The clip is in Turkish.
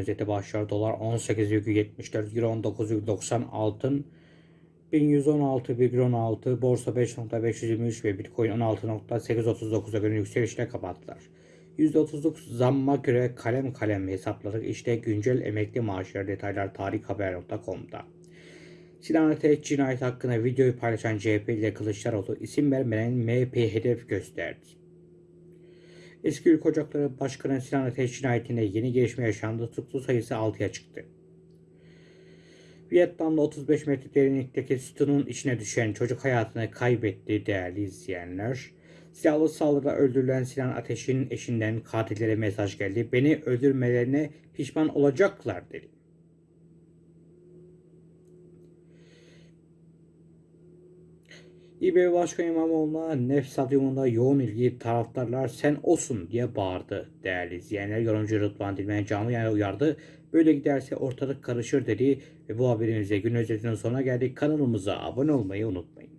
Özeti başlar dolar 18,74 euro 19,90 altın 1116,16 borsa 5.523 ve bitcoin 16.839'a göre yükselişle kapattılar. %39 zamma göre kalem kalem hesapladık. İşte güncel emekli maaşları detaylar tarikhaber.com'da. Ateş cinayet hakkında videoyu paylaşan CHP ile Kılıçdaroğlu isim vermeden MHP hedef gösterdi. Eski Ülke Ocakları Başkanı Sinan Ateş cinayetinde yeni gelişme yaşandı. Tutuklu sayısı 6'ya çıktı. Vietnam'da 35 metre derinlikteki sütunun içine düşen çocuk hayatını kaybetti değerli izleyenler. Silahlı saldırıda öldürülen Sinan Ateş'in eşinden katillere mesaj geldi. Beni öldürmelerine pişman olacaklar dedi. İBB Başkanı İmamoğlu'na Nef Stadyumunda yoğun ilgi taraftarlar sen olsun diye bağırdı. Değerli izleyenler yorumcu Rıdvan Dilmen canlı yayına uyardı. Böyle giderse ortalık karışır dedi ve bu haberimizle gün özetinin sonuna geldik. Kanalımıza abone olmayı unutmayın.